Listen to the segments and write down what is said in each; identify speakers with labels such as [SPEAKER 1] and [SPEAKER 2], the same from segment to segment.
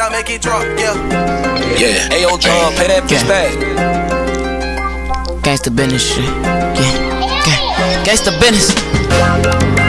[SPEAKER 1] I make it drop, yeah.
[SPEAKER 2] Yeah, Ayo John, pay that bitch back.
[SPEAKER 3] Gangsta business shit. Yeah, gang. Gangsta business.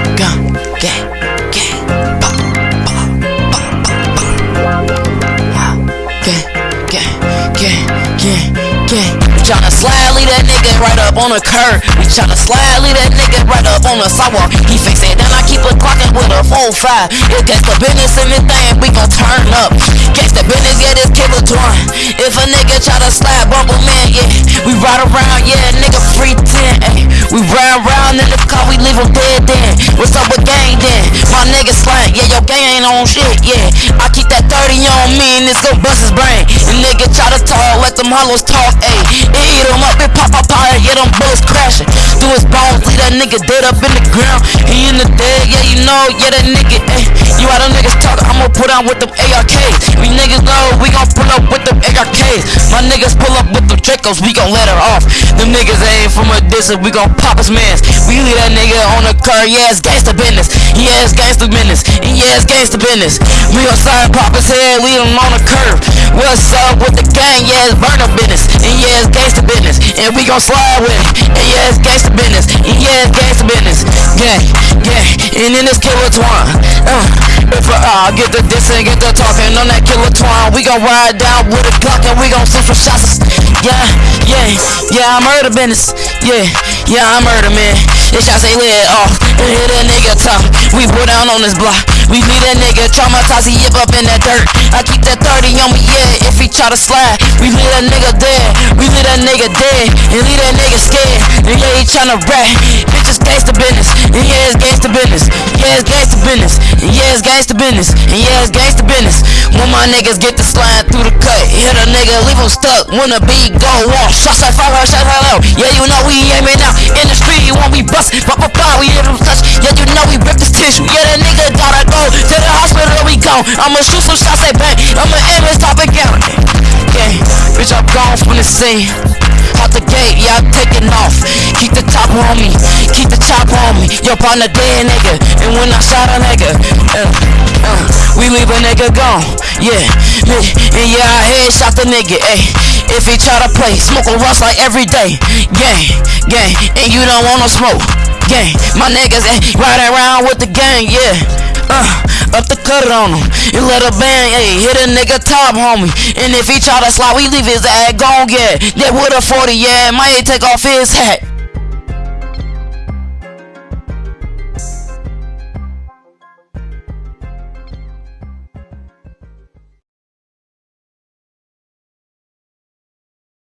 [SPEAKER 3] Right up on the curb. We tryna slide, leave that nigga right up on the sidewalk. He fix it, then I keep it clocking with a 4-5. It's the business in this thing, we gon' turn up. Gangsta business, yeah, this killer twine. If a nigga try to slide, bumble man, yeah. We ride around, yeah, nigga free 10, ayy. We ride around in the car, we leave 'em dead then. What's up with gang then? My nigga slang, yeah, your gang ain't on shit, yeah. I keep that 30 on me and this gon' bust his brain. And nigga try to talk, let them hollows talk, ayy. It eat 'em up, it pop up out, that nigga dead up in the ground. He in the dead, yeah, you know, yeah, that nigga, ayy. You how them niggas talk, I'ma put on with them ARKs. We niggas know we gon' pull up with them ARKs. My niggas pull up with them Dracos, we gon' let her off. Them niggas ain't from a distance, we gon' pop his mans. We leave that nigga on the car, yeah, it's gangsta business. Yeah, it's gangsta business. And yeah, it's gangsta business. We gon' side pop his head, leave him on the curve. What's up with the gang? Yeah, it's burner business. And yeah, it's gangsta business. And we gon' slide with it. And yeah, it's gangsta business. Yeah, it's gangsta business. Gang, gang. And in this killer twine. Uh, if I uh, get the dissing, get the talking on that killer twine, we gon' ride down with a Glock and we gon' see for shots. Yeah, yeah, yeah, I'm murder business. Yeah, yeah, I'm murder man. This shots ain't lit off. And hit a nigga top. We put down on this block. We leave that nigga traumatized, he up in that dirt. I keep that 30 on me, yeah. If he try to slide, we leave that nigga dead. Nigga dead. And leave that nigga scared. And yeah, he tryna rap. Bitches gangsta business. And yeah, it's gangsta business. Yeah, it's gangsta business. And yeah, it's gangsta business. And yeah, it's gangsta business. When my niggas get the slide through the cut, hit a nigga, leave him stuck. When the beat go off, shots like fire, shots like low. Yeah, you know we aiming out in the street. You want we bust, pop, we hit him touch. Yeah, you know we rip this tissue. Yeah, that nigga gotta go to the hospital. We gone. I'ma shoot some shots, at bang. I'ma aim. Yeah, bitch, I'm gone from the scene. Out the gate, yeah, I'm taking off. Keep the top on me, keep the chop on me. Yo, partner dead nigga, and when I shot a nigga, uh, uh, we leave a nigga gone. Yeah, and yeah, I headshot the nigga. Ayy, if he try to play, smoke a rust like every day. Gang, gang, and you don't want no smoke. Gang, my niggas eh, riding around with the gang, yeah. Uh, up the cut on him and let a bang, ayy, hit a nigga top, homie. And if he try to slide, we leave his ass gone, yeah. That with a 40, yeah, might take off his hat.